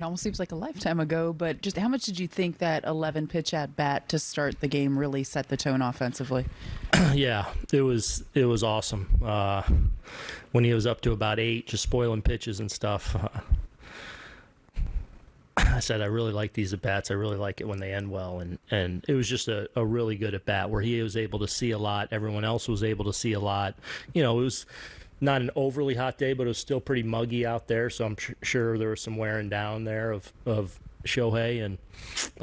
It almost seems like a lifetime ago, but just how much did you think that 11 pitch at bat to start the game really set the tone offensively? yeah, it was it was awesome. Uh, when he was up to about eight, just spoiling pitches and stuff. Uh, I said I really like these at bats. I really like it when they end well, and and it was just a, a really good at bat where he was able to see a lot. Everyone else was able to see a lot. You know, it was not an overly hot day, but it was still pretty muggy out there. So I'm sure there was some wearing down there of of Shohei and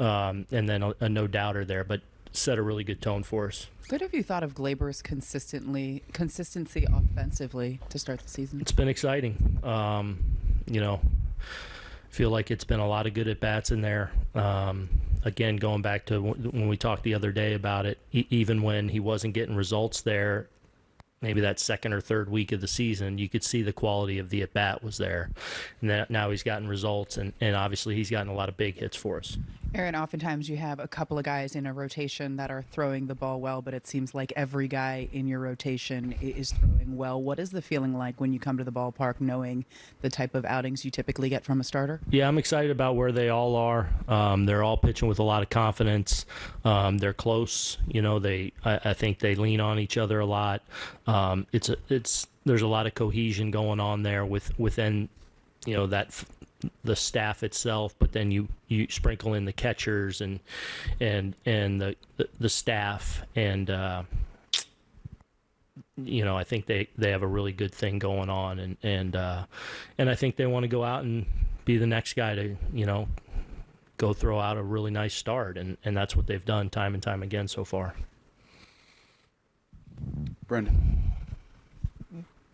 um, and then a, a no doubter there, but set a really good tone for us. What have you thought of Gleyber's consistently consistency offensively to start the season? It's been exciting. Um, you know, feel like it's been a lot of good at bats in there. Um, again, going back to when we talked the other day about it, e- even when he wasn't getting results there, maybe that second or third week of the season, you could see the quality of the at bat was there. And that now he's gotten results, and, and obviously he's gotten a lot of big hits for us. Aaron, oftentimes you have a couple of guys in a rotation that are throwing the ball well, but it seems like every guy in your rotation is throwing well. What is the feeling like when you come to the ballpark knowing the type of outings you typically get from a starter? Yeah, I'm excited about where they all are. Um, they're all pitching with a lot of confidence. Um, they're close. You know, they I, I, think they lean on each other a lot. Um, it's a, it's there's a lot of cohesion going on there with within you know that the staff itself, but then you, you sprinkle in the catchers and and and the the, the staff and uh, you know I think they, they have a really good thing going on and and uh, and I think they want to go out and be the next guy to you know go throw out a really nice start and and that's what they've done time and time again so far. Brendan,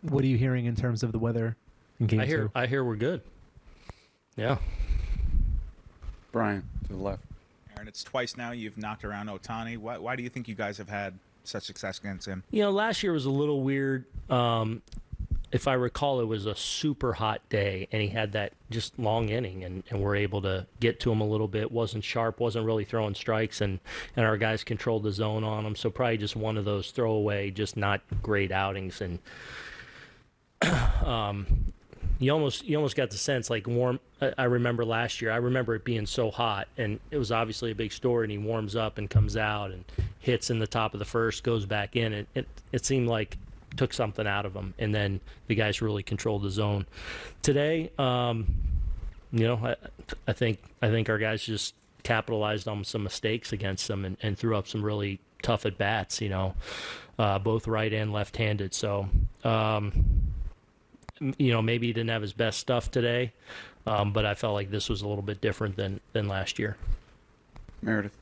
what are you hearing in terms of the weather in game I hear two? I hear we're good. Yeah. Brian to the left. Aaron, it's twice now you've knocked around Ohtani. Why, why do you think you guys have had such success against him? You know, last year was a little weird. Um, if I recall, it was a super hot day, and he had that just long inning, and, and we're able to get to him a little bit. wasn't sharp, wasn't really throwing strikes, and and our guys controlled the zone on him. So probably just one of those throwaway, just not great outings, and um, you almost you almost got the sense like warm. I remember last year. I remember it being so hot, and it was obviously a big story. And he warms up and comes out and hits in the top of the first, goes back in. It it, it seemed like took something out of him, and then the guys really controlled the zone. Today, um, you know, I, I think I think our guys just capitalized on some mistakes against them and, and threw up some really tough at bats. You know, uh, both right and left handed. So. Um, you know, maybe he didn't have his best stuff today, um, but I felt like this was a little bit different than than last year. Meredith.